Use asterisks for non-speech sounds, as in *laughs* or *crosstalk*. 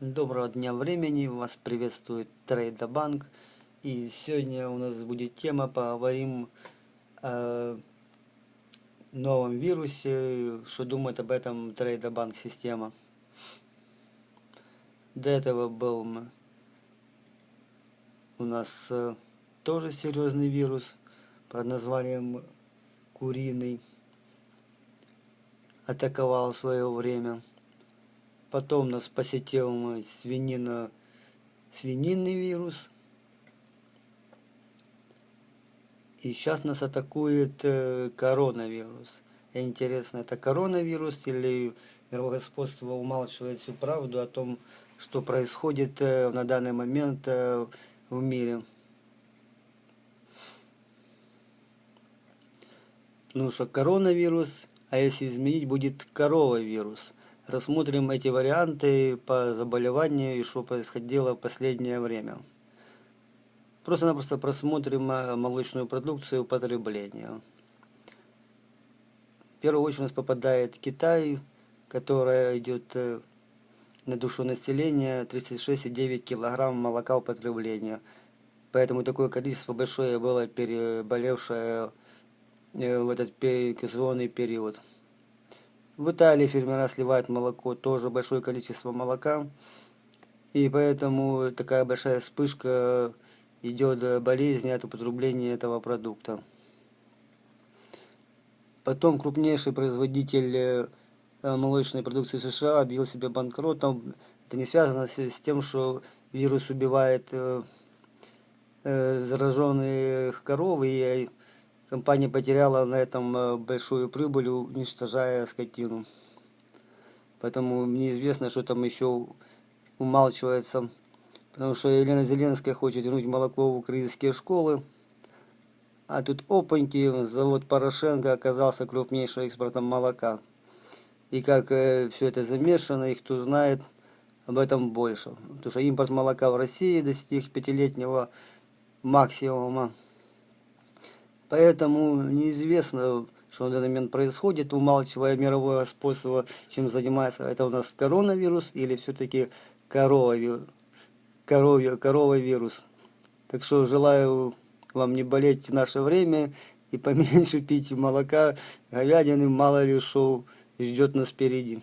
Доброго дня времени, вас приветствует Трейдобанк. И сегодня у нас будет тема, поговорим о новом вирусе, что думает об этом Трейдобанк система. До этого был у нас э, тоже серьезный вирус под названием куриный. Атаковал в свое время. Потом нас посетил свинина, свининный вирус. И сейчас нас атакует э, коронавирус. Интересно, это коронавирус или мировое господство умалчивает всю правду о том, что происходит э, на данный момент э, в мире. Ну что, коронавирус, а если изменить, будет корова вирус рассмотрим эти варианты по заболеванию и что происходило в последнее время. Просто-напросто просмотрим э, молочную продукцию употребления. В первую очередь у нас попадает Китай, которая идет э, на душу населения 36,9 килограмм молока употребления. Поэтому такое количество большое было переболевшее э, в этот сезонный период. В Италии фермера сливают молоко, тоже большое количество молока. И поэтому такая большая вспышка идет болезни от употребления этого продукта. Потом крупнейший производитель э, молочной продукции США объявил себя банкротом. Это не связано с тем, что вирус убивает э, э, зараженных коров и Компания потеряла на этом э, большую прибыль, уничтожая скотину. Поэтому неизвестно, что там еще умалчивается. Потому что Елена Зеленская хочет вернуть молоко в украинские школы. А тут опаньки, завод Порошенко оказался крупнейшим экспортом молока. И как э, все это замешано, и кто знает об этом больше. Потому что импорт молока в России достиг пятилетнего максимума. Поэтому неизвестно, что на данный момент происходит, умалчивая мировое способа, чем занимается. Это у нас коронавирус или все-таки коровий, коровий, коровий вирус. Так что желаю вам не болеть в наше время и *laughs* поменьше пить молока, говядины, мало ли что ждет нас впереди.